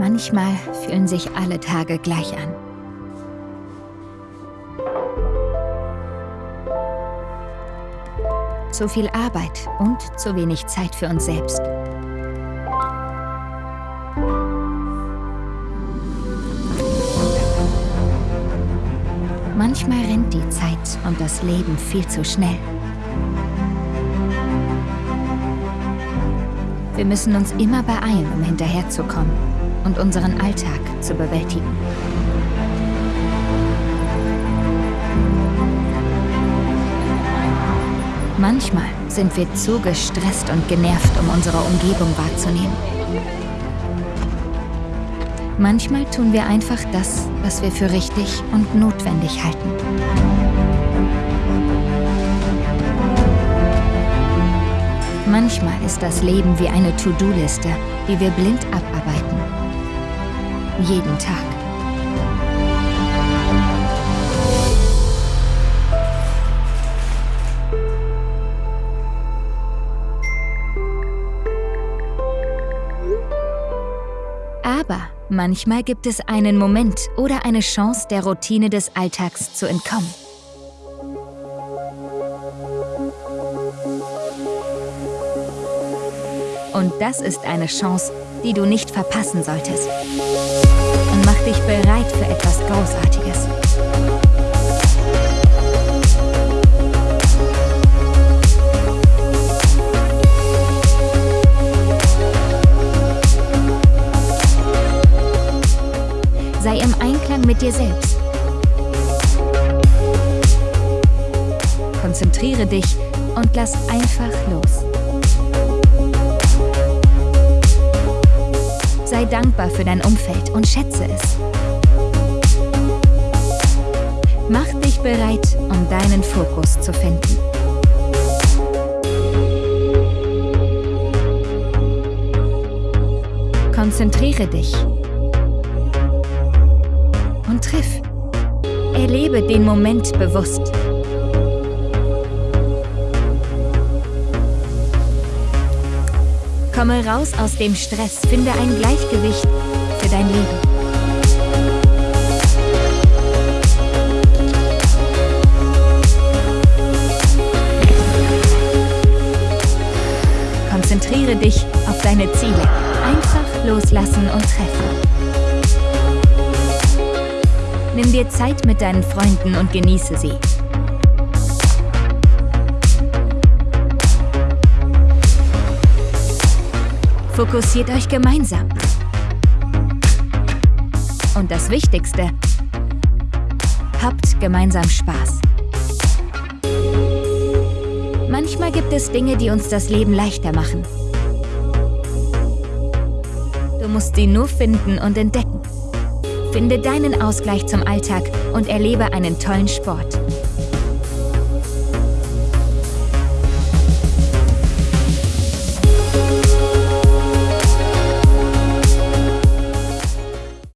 Manchmal fühlen sich alle Tage gleich an. Zu viel Arbeit und zu wenig Zeit für uns selbst. Manchmal rennt die Zeit und das Leben viel zu schnell. Wir müssen uns immer beeilen, um hinterherzukommen und unseren Alltag zu bewältigen. Manchmal sind wir zu gestresst und genervt, um unsere Umgebung wahrzunehmen. Manchmal tun wir einfach das, was wir für richtig und notwendig halten. Manchmal ist das Leben wie eine To-Do-Liste, die wir blind abarbeiten. Jeden Tag. Aber manchmal gibt es einen Moment oder eine Chance, der Routine des Alltags zu entkommen. Und das ist eine Chance, die du nicht verpassen solltest. Und mach dich bereit für etwas Großartiges. Sei im Einklang mit dir selbst. Konzentriere dich und lass einfach los. Sei dankbar für dein Umfeld und schätze es. Mach dich bereit, um deinen Fokus zu finden. Konzentriere dich und triff. Erlebe den Moment bewusst. Komme raus aus dem Stress, finde ein Gleichgewicht für dein Leben. Konzentriere dich auf deine Ziele. Einfach loslassen und treffen. Nimm dir Zeit mit deinen Freunden und genieße sie. Fokussiert euch gemeinsam. Und das Wichtigste, habt gemeinsam Spaß. Manchmal gibt es Dinge, die uns das Leben leichter machen. Du musst sie nur finden und entdecken. Finde deinen Ausgleich zum Alltag und erlebe einen tollen Sport.